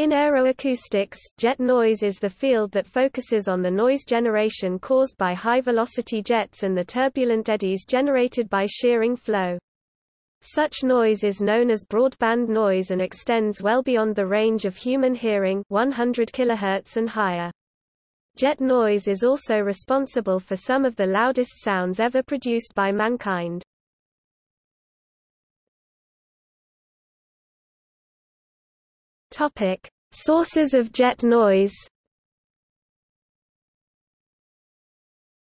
In aeroacoustics, jet noise is the field that focuses on the noise generation caused by high-velocity jets and the turbulent eddies generated by shearing flow. Such noise is known as broadband noise and extends well beyond the range of human hearing 100 kHz and higher. Jet noise is also responsible for some of the loudest sounds ever produced by mankind. Topic: Sources of jet noise.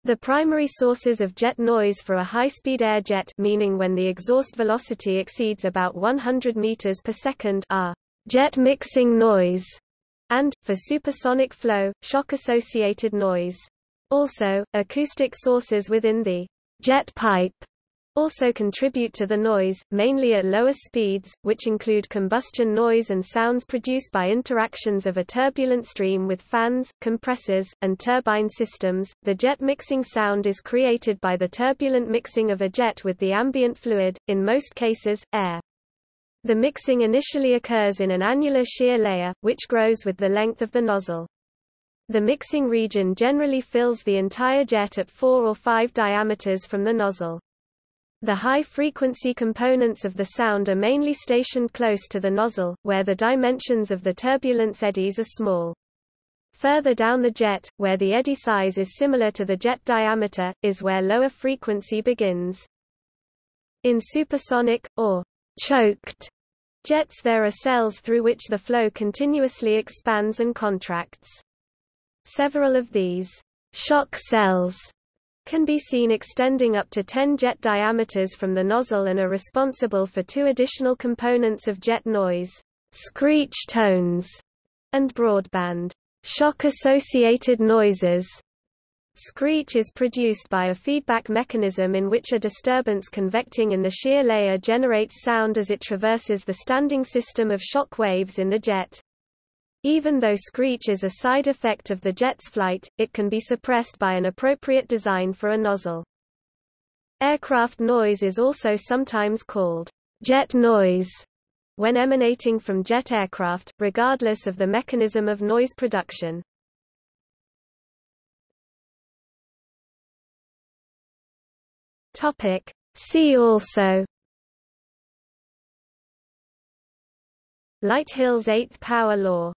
The primary sources of jet noise for a high-speed air jet meaning when the exhaust velocity exceeds about 100 meters per second are jet mixing noise and, for supersonic flow, shock-associated noise. Also, acoustic sources within the jet pipe also contribute to the noise, mainly at lower speeds, which include combustion noise and sounds produced by interactions of a turbulent stream with fans, compressors, and turbine systems. The jet mixing sound is created by the turbulent mixing of a jet with the ambient fluid, in most cases, air. The mixing initially occurs in an annular shear layer, which grows with the length of the nozzle. The mixing region generally fills the entire jet at 4 or 5 diameters from the nozzle. The high-frequency components of the sound are mainly stationed close to the nozzle, where the dimensions of the turbulence eddies are small. Further down the jet, where the eddy size is similar to the jet diameter, is where lower frequency begins. In supersonic, or choked, jets there are cells through which the flow continuously expands and contracts. Several of these shock cells can be seen extending up to 10 jet diameters from the nozzle and are responsible for two additional components of jet noise, screech tones, and broadband shock-associated noises. Screech is produced by a feedback mechanism in which a disturbance convecting in the shear layer generates sound as it traverses the standing system of shock waves in the jet. Even though screech is a side effect of the jet's flight, it can be suppressed by an appropriate design for a nozzle. Aircraft noise is also sometimes called jet noise when emanating from jet aircraft, regardless of the mechanism of noise production. Topic. See also Lighthill's eighth power law